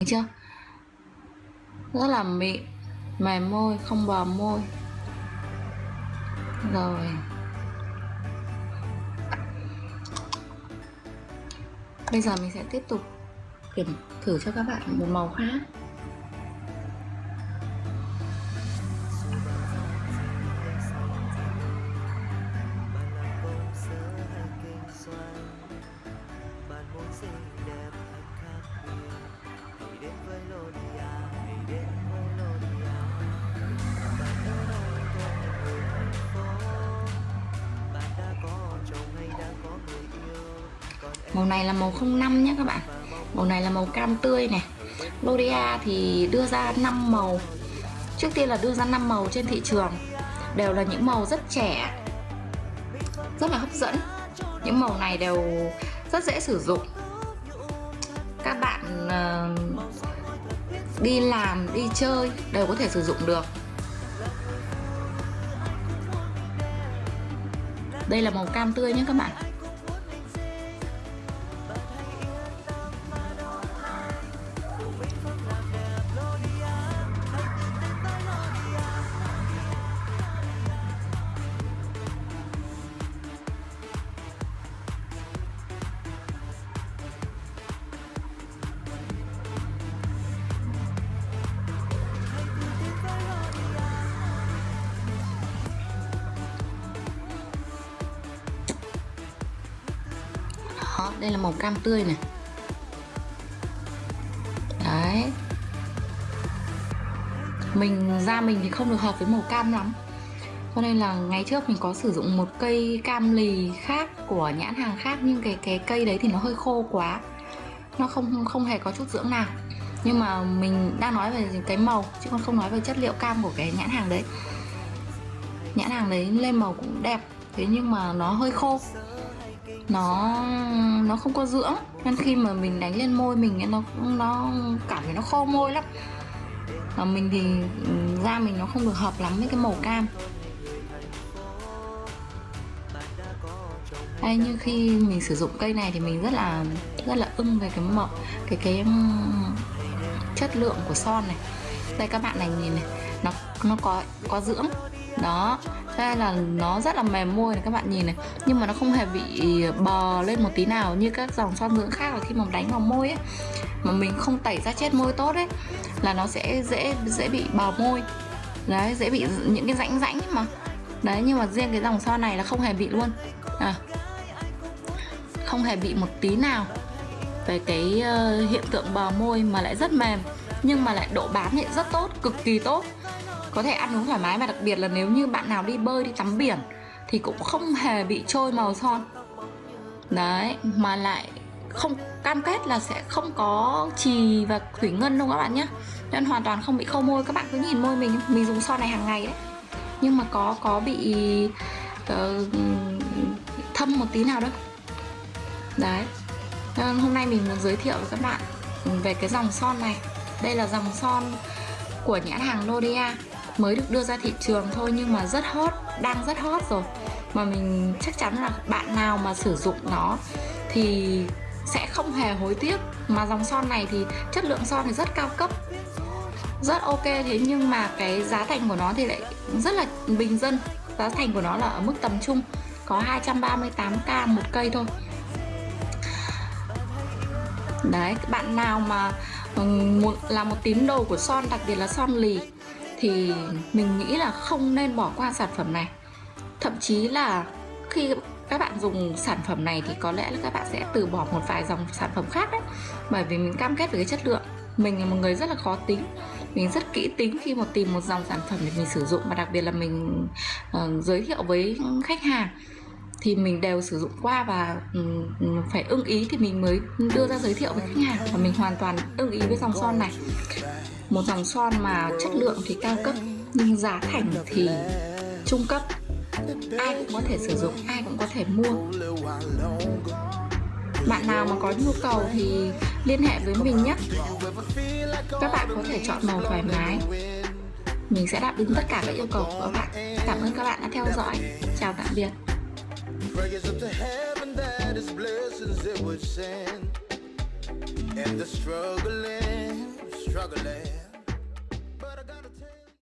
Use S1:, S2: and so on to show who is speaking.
S1: được chưa? Rất là mịn mềm môi, không bờ môi. Rồi. Bây giờ mình sẽ tiếp tục kiểm thử cho các bạn một màu khác. Màu này là màu 05 nhé các bạn. Màu này là màu cam tươi này. L'Oreal thì đưa ra 5 màu. Trước tiên là đưa ra 5 màu trên thị trường. Đều là những màu rất trẻ rất là hấp dẫn. Những màu này đều rất dễ sử dụng. Các bạn uh, đi làm đi chơi đều có thể sử dụng được. Đây là màu cam tươi nhé các bạn. Đó đây là màu cam tươi này. Đấy. Mình, da mình thì không được hợp với màu cam lắm. Cho nên là ngày trước mình có sử dụng một cây cam lì khác của nhãn hàng khác, nhưng cái cái cây đấy thì nó hơi khô quá. Nó không không hề có chút dưỡng nào. Nhưng mà mình đang nói về cái màu, chứ còn không nói về chất liệu cam của cái nhãn hàng đấy. Nhãn hàng đấy lên màu cũng đẹp, thế nhưng mà nó hơi khô nó nó không có dưỡng, nên khi mà mình đánh lên môi mình nó nó cảm thấy nó khô môi lắm. Và mình thì ừ, da mình nó không được hợp lắm với cái màu cam. Đây như khi mình sử dụng cây này thì mình rất là rất là ưng về cái màu, cái cái ừ, chất lượng của son này đây các bạn này nhìn này nó nó có có dưỡng. Đó thế là nó rất là mềm môi này các bạn nhìn này nhưng mà nó không hề bị bò lên một tí nào như các dòng son dưỡng khác là khi mà đánh vào môi ấy. Mà mình không tẩy ra chết môi tốt ấy là nó sẽ dễ dễ bị bò môi. Đấy dễ bị những cái rãnh rãnh mà. Đấy nhưng mà riêng cái dòng son này là không hề bị luôn. À, không hề bị một tí nào về cái uh, hiện tượng bờ môi mà lại rất mềm nhưng mà lại độ bám thì rất tốt cực kỳ tốt. Có thể ăn uống thoải mái và đặc biệt là nếu như bạn nào đi bơi đi tắm biển thì cũng không hề bị trôi màu son. Đấy mà lại không cam kết là sẽ không có trì và thủy ngân đâu các bạn nhé. Nên hoàn toàn không bị khâu môi. Các bạn cứ nhìn môi mình mình dùng son này hàng ngày đấy. Nhưng mà có có bị uh, thâm một tí nào đâu. Đấy. Nên hôm nay mình muốn giới thiệu với các bạn về cái dòng son này đây là dòng son của nhãn hàng L'Oreal mới được đưa ra thị trường thôi nhưng mà rất hot, đang rất hot rồi. Mà mình chắc chắn là bạn nào mà sử dụng nó thì sẽ không hề hối tiếc. Mà dòng son này thì chất lượng son thì rất cao cấp, rất ok. Thế nhưng mà cái giá thành của nó thì lại rất là bình dân. Giá thành của nó là ở mức tầm trung, có 238k một cây thôi. Đấy, bạn nào mà Vâng, là một tín đồ của son đặc biệt là son lì. Thì mình nghĩ là không nên bỏ qua sản phẩm này. Thậm chí là khi các bạn dùng sản phẩm này thì có lẽ là các bạn sẽ từ bỏ một vài dòng sản phẩm khác đấy. Bởi vì mình cam kết về cái chất lượng. Mình là một người rất là khó tính. Mình rất kỹ tính khi mà tìm một dòng sản phẩm để mình sử dụng. Và đặc biệt là mình uh, giới thiệu với khách hàng thì mình đều sử dụng qua và phải ưng ý thì mình mới đưa ra giới thiệu với khách hàng. Và mình hoàn toàn ưng ý với dòng son này. Một dòng son mà chất lượng thì cao cấp, nhưng giá thành thì trung cấp. Ai cũng có thể sử dụng, ai cũng có thể mua. Bạn nào mà có nhu cầu thì liên hệ với mình nhé. Các bạn có thể chọn màu thoải mái. Mình sẽ đáp ứng tất cả các yêu cầu của các bạn. Cảm ơn các bạn đã theo dõi. Chào tạm biệt.
S2: Prayers up to heaven that his blessings it would send. And the struggling, struggling.